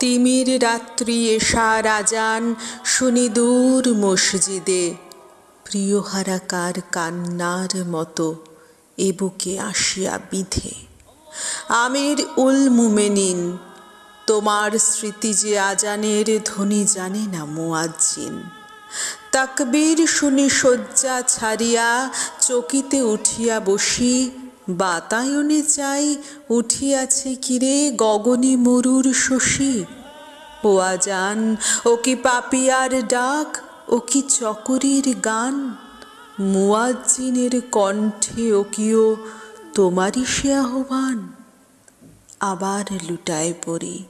তিমির রাত্রি এশা রাজান, শুনি দূর মসজিদে। প্রিয়হারাকার কান্নার মতো এ বুকে আসিয়া বিধে। আমির উল মুমেনিন, তোমার স্মৃতি যে আজানের ধ্বনি জানে না মুয়াজ্জিন। তাকবীর শুনি শয্যা ছাড়িয়া চকিতে উঠিয়া বসি বাতায়নে চাই উঠিয়াছে কিরে গগনে মরুর শশী। ও আজান ও কি পাপিয়ার ডাক, ও কি চকরির গান? মুয়াজ্জিনের কণ্ঠে ও কিও তোমারই সে আহ্বান। আবার লুটায় পড়ি।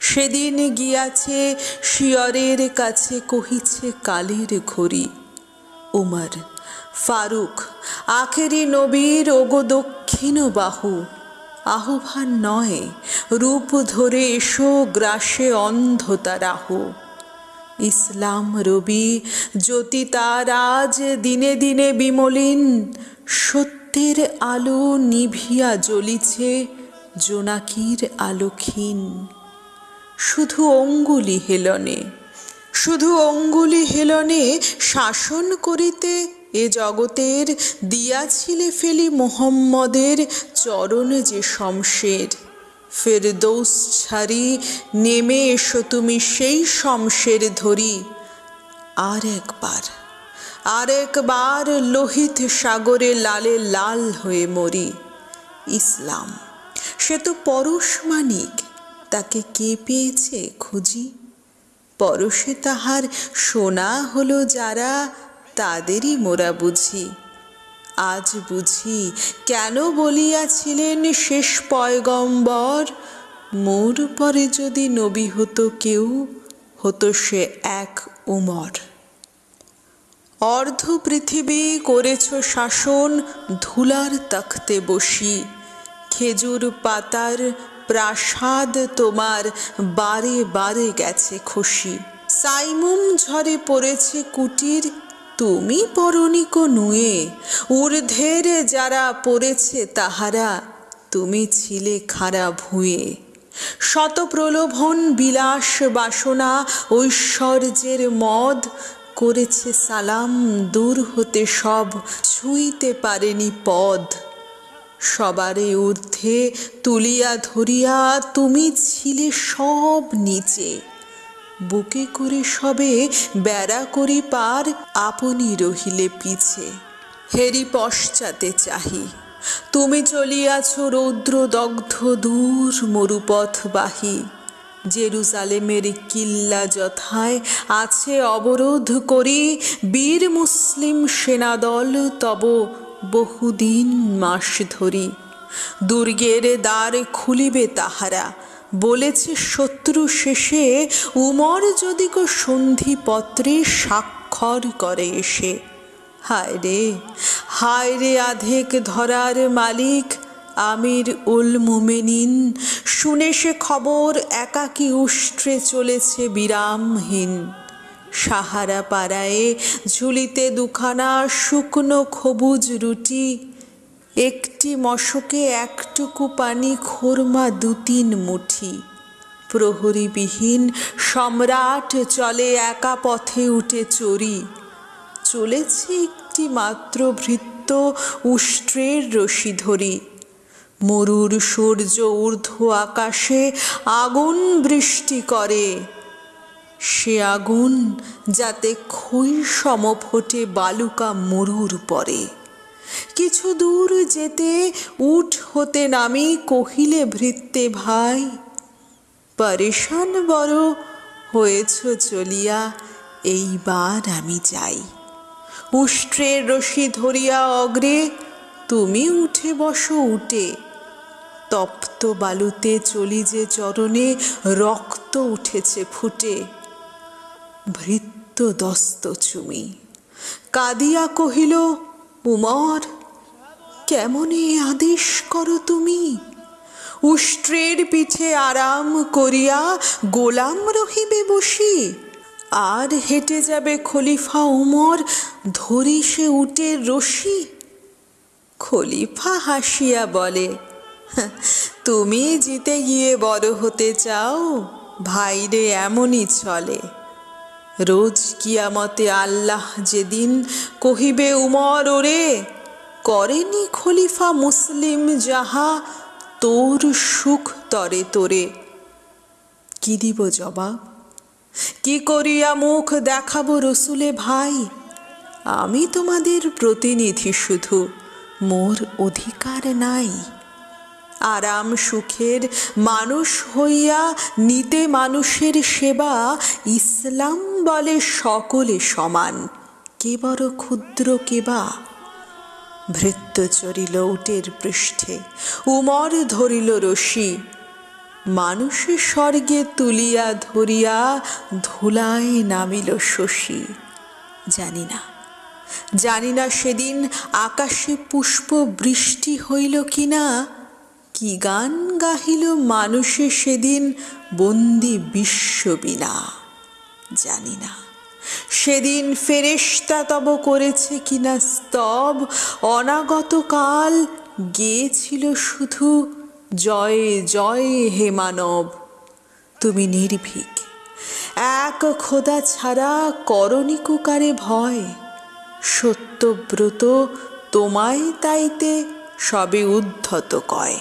সেদিন গিয়াছে শিয়রের কাছে কহিছে কালের ঘড়ি, উমর ফারুক, আখেরি নবীর ওগো দক্ষিণ বাহু। আহ্বান নয়, রূপ ধরে এসো গ্রাসে অন্ধতা রাহু ইসলাম রবি, জ্যোতি তার আজ দিনে দিনে বিমলিন। সত্যের আলো নিভিয়া জ্বলিছে জোনাকির আলোক্ষীন শুধু অঙ্গুলি হেলনে, শুধু অঙ্গুলি হেলনে শাসন করিতে এ জগতের দিয়াছিলে ফেলি মোহাম্মদের চরণ যে শমশের। ফেরদৌস ছাড়ি নেমে এসো তুমি সেই শমশের ধরি। আর একবার আর একবার লোহিত সাগরে লালে লাল হয়ে মরি। ইসলাম, সে তো পরশ মানিক, তাকে কে পেয়েছে খুঁজি? পরশে তাহার সোনা হলো যারা তাদেরই মোরা বুঝি। আজ বুঝি কেন বলিয়াছিলেন শেষ পয়গম্বর? মোর পরে যদি নবী হতো কেউ, হতো সে এক উমর। অর্ধ পৃথিবী করেছ শাসন, ধুলার তখতে বসি। খেজুর পাতার প্রাসাদ তোমার বারে বারে গেছে খুশি। সাইমুম ঝরে পড়েছে কুটির তুমি পরনিক নুয়ে ঊর্ধ্বের যারা পড়েছে তাহারা, তুমি ছিলে খাড়া ভুঁয়ে। শত প্রলোভন বিলাস বাসনা ঐশ্বর্যের মদ, করেছে সালাম দূর হতে সব, ছুঁইতে পারেনি পদ। সবারে ঊর্ধ্বে তুলিয়া ধরিয়া তুমি ছিলে সব নিচে। বুকে করে সবে বেড়া করি পার আপনি রহিলে পিছে। হেরি পশ্চাতে চাহি, তুমি চলিয়াছ রৌদ্র দগ্ধ দূর মরুপথ বাহি। জেরুজালেমের কিল্লা যথায় আছে অবরোধ করি বীর মুসলিম সেনাদল তব বহুদিন মাস ধরি। দুর্গের দ্বার খুলিবে তাহারা বলেছে শত্রু শেষে উমর যদি কো সন্ধিপত্রে স্বাক্ষর করে এসে। হায় রে হায় রে আধেক ধরার মালিক, আমির উল মুমেনিন, শুনে সে খবর একাকী উষ্ট্রে চলেছে বিরামহীন। সাহারা পাড়ায় ঝুলিতে দুখানা শুকনো খবুজ রুটি একটি মশকে একটুকু পানি, খোরমা দু তিন মুঠি। প্রহরীবিহীন সম্রাট চলে, একা পথে উঠে চড়ি। চলেছে একটি মাত্র ভৃত্য উষ্ট্রের রশি ধরি। মরুর সূর্য ঊর্ধ্ব আকাশে আগুন বৃষ্টি করে। সে আগুন যাতে খই সম ফোটে, বালুকা মরুর পরে। কিছু দূর যেতে উঠ হতে নামি কহিলে ভৃত্তে ভাই, পরেশান বড় হয়েছ চলিয়া, এইবার আমি যাই। উষ্ট্রের রশি ধরিয়া অগ্রে তুমি উঠে বসো উঠে তপ্ত বালুতে চলি যে চরণে রক্ত উঠেছে ফুটে। ভৃত্য দস্ত চুমি, কাদিয়া কহিল উমর কেমনে আদেশ করো তুমি? উষ্ট্রের পিঠে আরাম করিয়া গোলাম রহিবে বসি। আর হেঁটে যাবে খলিফা উমর, ধরি সে উটের রশি। খলিফা হাসিয়া বলে তুমি জিতে গিয়ে বড় হতে চাও, ভাইরে এমনই চলে। রোজ কিয়ামতে আল্লাহ যেদিন কহিবে, উমর ওরে, করেনি খলিফা মুসলিম যাহা তোর সুখ তরে তোরে। কি দিব জবাব? কি করিয়া মুখ দেখাবো রসুলে ভাই? আমি তোমাদের প্রতিনিধি শুধু, মোর অধিকার নাই। আরাম সুখের মানুষ হইয়া, নিতে মানুষের সেবা ইসলাম বলে সকলে সমান। কে বড় ক্ষুদ্র কেবা ভৃত্য চরিল উটের পৃষ্ঠে, উমর ধরিল রশি। মানুষের স্বর্গে তুলিয়া ধরিয়া ধুলায় নামিল শশী। জানি না। জানি না সেদিন আকাশে পুষ্প বৃষ্টি হইল কি না কি গান গাহিল মানুষে সেদিন বন্দি বিশ্ববিনা। জানি না। সেদিন ফেরেশতা তব করেছে কিনা স্তব, অনাগত কাল গেয়েছিল শুধু, জয় জয় হে মানব, তুমি নির্ভীক। এক খোদা ছাড়া করণিকুকারে ভয়, সত্যব্রত তোমায় তাইতে সবে উদ্ধত কয়।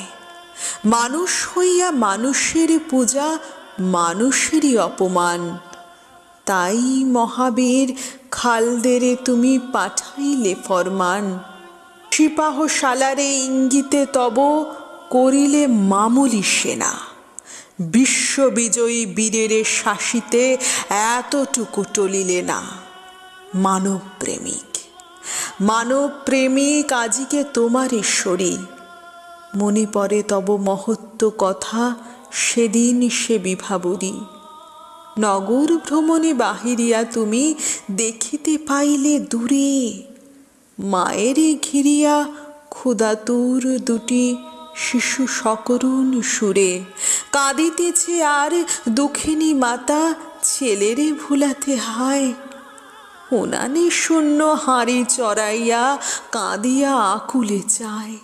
মানুষ হইয়া মানুষের পূজা, মানুষেরই অপমান তাই মহাবীর, খালদেরে তুমি পাঠাইলে ফরমান। সিপাহ সালারে ইঙ্গিতে তব করিলে মামুলি সেনা। বিশ্ববিজয়ী বীরেরে শাসিতে এতটুকু টলিলে না। মানব প্রেমিক মানব প্রেমিক আজিকে তোমার ঈশ্বরী মনে পড়ে তব মহত্ব কথা, সেদিন সে বিভাবরী। নগর ভ্রমণে বাহিরিয়া তুমি দেখিতে পাইলে দূরে। মায়েরে ঘিরিয়া ক্ষুদাতুর দুটি শিশু সকরুণ সুরে। কাঁদিতেছে আর দুঃখিনী মাতা ছেলেরে ভুলাতে হায়। উনানে শূন্য হাঁড়ি চড়াইয়া কাঁদিয়া আকুলে চায়।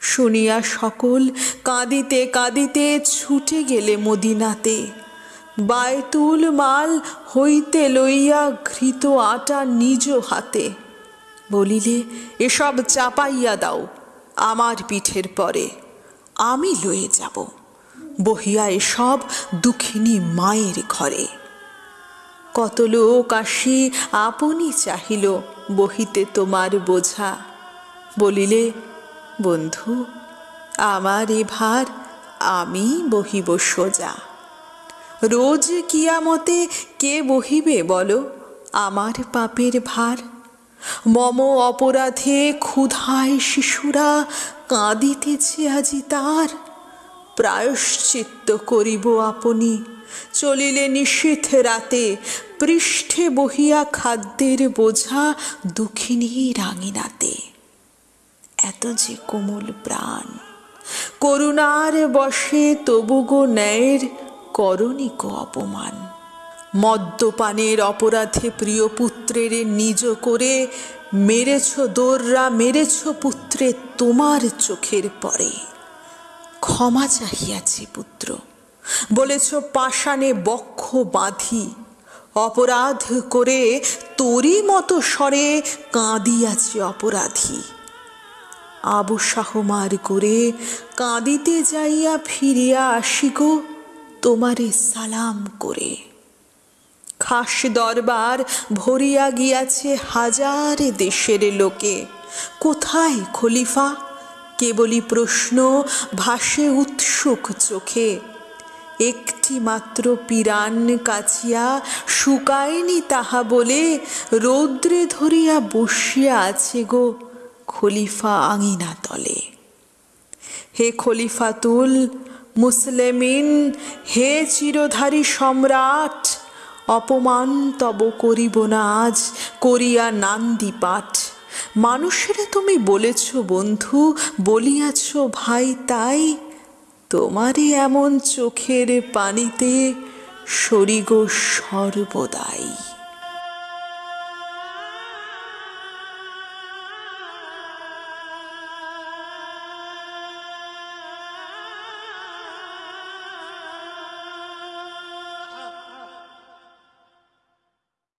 শুনিয়া সকল কাঁদিতে কাঁদিতে ছুটে গেলে মদিনাতে। বায়তুল মাল হইতে লইয়া ঘৃত আটা নিজ হাতে। বলিলে, এসব চাপাইয়া দাও, আমার পিঠের পরে, আমি লয়ে যাব। বহিয়া এসব দুঃখিনী মায়ের ঘরে। কত লোক আসি, আপনি চাহিল বহিতে তোমার বোঝা। বলিলে, বন্ধু, আমার এ ভার আমি বহিব সোজা। রোজ কিয়ামতে কে বহিবে বলো? আমার পাপের ভার। মম অপরাধে ক্ষুধায় শিশুরা কাঁদিতেছে আজি তার। প্রায়শ্চিত্ত করিব আপনি। চলিলে নিষেধ রাতে পৃষ্ঠে বহিয়া খাদ্যের বোঝা দুঃখিনী রাঙিনাতে। এত যে কোমল প্রাণ। করুণার বসে তবু গো ন্যায়ের করণিক অপমান। মদ্যপানের অপরাধে প্রিয় পুত্রের নিজ করে মেরেছ দোররা, মেরেছ পুত্রে তোমার চোখের পরে। ক্ষমা চাহিয়াছি পুত্র, বলেছ পাষাণে বক্ষ বাঁধি, অপরাধ করে তোরই মতো স্বরে কাঁদিয়াছে অপরাধী। আবু সাহমার করে কাঁদিতে যাইয়া ফিরিয়া আসি গো তোমারে সালাম করে। খাস দরবার ভরিয়া গিয়াছে হাজার দেশের লোকে। কোথায় খলিফা? কেবলই প্রশ্ন, ভাসে উৎসুক চোখে। একটি মাত্র পিরান কাছিয়া শুকায়নি তাহা বলে রৌদ্রে ধরিয়া বসিয়া আছে গো খলিফা আঙিনা তলে। হে খলিফাতুল মুসলেমিন, হে চিরধারী সম্রাট, অপমান তব করিব না আজ, করিয়া নান্দি পাঠ। মানুষেরা তুমি বলেছ, বন্ধু, বলিয়াছ, ভাই, তাই তোমারই এমন চোখের পানিতে সরিগ সর্বদাই।